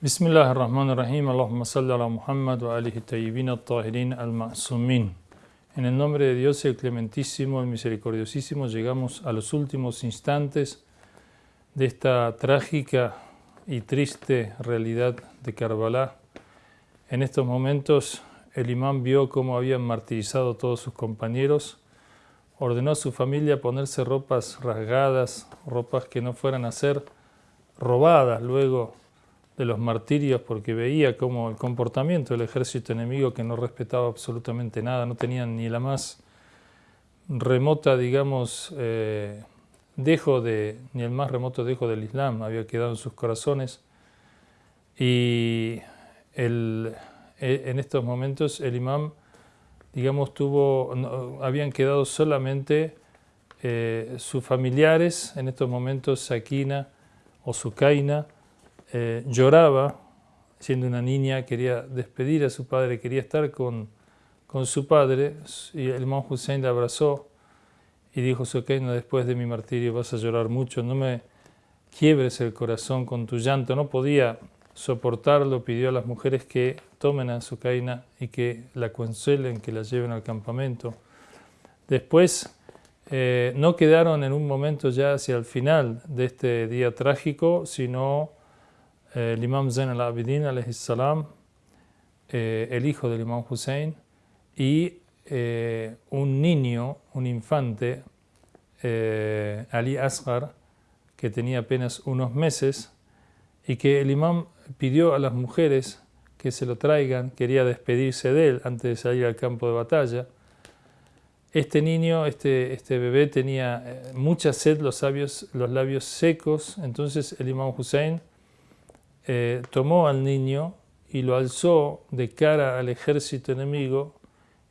Bismillahirrahmanirrahim. Allahumma salli ala Muhammad wa alihi tayyibin al-tahirin al-ma'sumin. En el nombre de Dios, el clementísimo, el misericordiosísimo, llegamos a los últimos instantes de esta trágica y triste realidad de Karbalá. En estos momentos, el imán vio cómo habían martirizado a todos sus compañeros. Ordenó a su familia ponerse ropas rasgadas, ropas que no fueran a ser robadas luego de los martirios porque veía como el comportamiento del ejército enemigo que no respetaba absolutamente nada, no tenían ni la más remota, digamos, eh, dejo de, ni el más remoto dejo del Islam había quedado en sus corazones. Y el, e, en estos momentos el imam, digamos, tuvo, habían quedado solamente eh, sus familiares, en estos momentos Sakina o Sukaina, eh, lloraba, siendo una niña, quería despedir a su padre, quería estar con, con su padre, y el imam Hussein la abrazó y dijo, Sokeina, después de mi martirio vas a llorar mucho, no me quiebres el corazón con tu llanto. No podía soportarlo, pidió a las mujeres que tomen a Sokeina y que la consuelen, que la lleven al campamento. Después eh, no quedaron en un momento ya hacia el final de este día trágico, sino el imam Zain al-Abidin, eh, el hijo del imam Hussein, y eh, un niño, un infante, Ali Asghar, que tenía apenas unos meses, y que el imam pidió a las mujeres que se lo traigan, quería despedirse de él antes de salir al campo de batalla. Este niño, este, este bebé tenía mucha sed, los labios, los labios secos, entonces el imam Hussein eh, tomó al niño y lo alzó de cara al ejército enemigo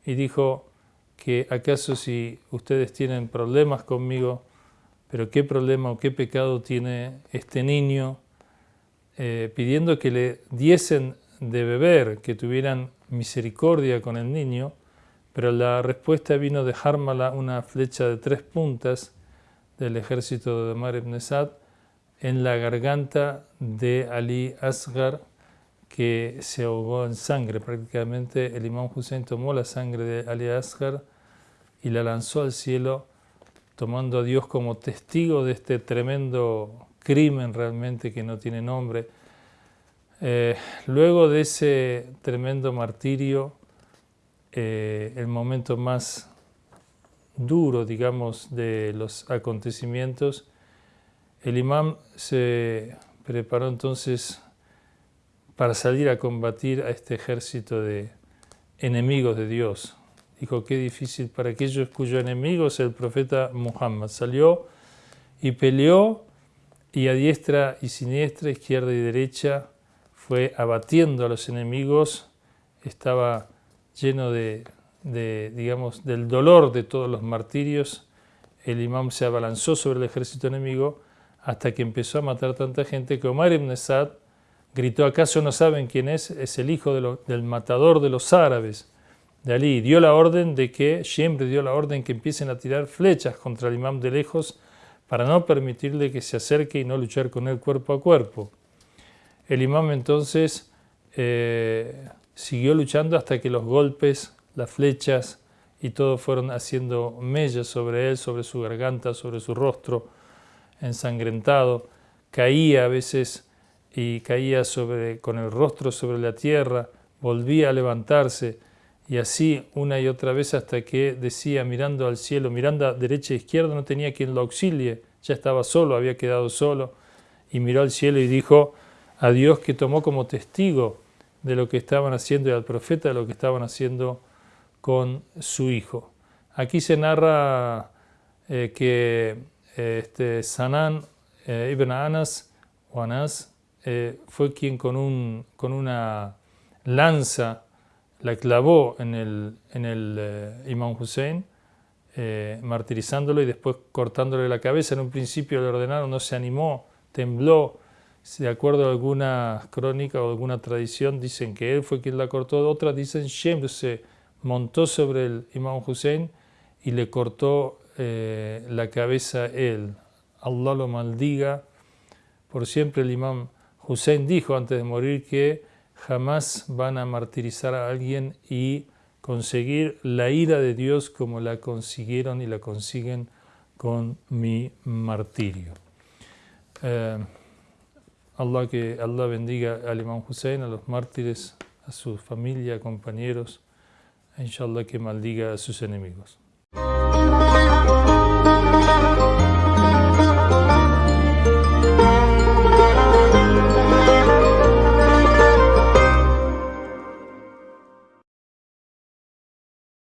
y dijo que acaso si ustedes tienen problemas conmigo, pero qué problema o qué pecado tiene este niño, eh, pidiendo que le diesen de beber, que tuvieran misericordia con el niño, pero la respuesta vino de Harmala, una flecha de tres puntas del ejército de Omar ibn Sad, en la garganta de Ali Asghar que se ahogó en sangre. Prácticamente el imán Hussein tomó la sangre de Ali Asghar y la lanzó al cielo tomando a Dios como testigo de este tremendo crimen realmente que no tiene nombre. Eh, luego de ese tremendo martirio, eh, el momento más duro, digamos, de los acontecimientos, el imán se preparó entonces para salir a combatir a este ejército de enemigos de Dios. Dijo, qué difícil para aquellos cuyos enemigos es el profeta Muhammad. Salió y peleó y a diestra y siniestra, izquierda y derecha, fue abatiendo a los enemigos, estaba lleno de, digamos, del dolor de todos los martirios. El imán se abalanzó sobre el ejército enemigo hasta que empezó a matar tanta gente que Omar ibn Sad gritó, ¿acaso no saben quién es? Es el hijo del matador de los árabes, de. Dio la orden de que, siempre dio la orden que empiecen a tirar flechas contra el imam de lejos para no permitirle que se acerque y no luchar con él cuerpo a cuerpo. El imam entonces eh, siguió luchando hasta que los golpes, las flechas y todo fueron haciendo mellas sobre él, sobre su garganta, sobre su rostro, ensangrentado, caía a veces y caía con el rostro sobre la tierra, volvía a levantarse y así una y otra vez hasta que decía mirando al cielo, mirando derecha e izquierda, no tenía quien lo auxilie, ya estaba solo, había quedado solo y miró al cielo y dijo a Dios que tomó como testigo de lo que estaban haciendo y al profeta de lo que estaban haciendo con su hijo. Aquí se narra eh, que este, eh, ibn Anas, o eh, fue quien con, un, con, una lanza la clavó en el, en el eh, Imam Hussein, martirizándolo y después cortándole la cabeza. En un principio le ordenaron, no se animó, tembló. De acuerdo a alguna crónica o alguna tradición, dicen que él fue quien la cortó. Otras dicen Shem se montó sobre el Imam Hussein y le cortó eh, la cabeza él. Allah lo maldiga. Por siempre el imam Hussein dijo antes de morir que jamás van a martirizar a alguien y conseguir la ira de Dios como la consiguieron y la consiguen con mi martirio. Eh, Allah, que Allah bendiga al Imam Hussein, a los mártires, a su familia, compañeros, inshallah que maldiga a sus enemigos.